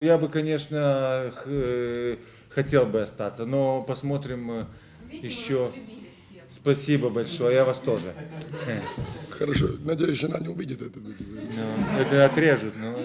Я бы, конечно, х- э, хотел бы остаться, но посмотрим э, Видите, еще. Спасибо большое, я вас тоже. Хорошо, надеюсь, жена не увидит это. Ну, это отрежут, ну. но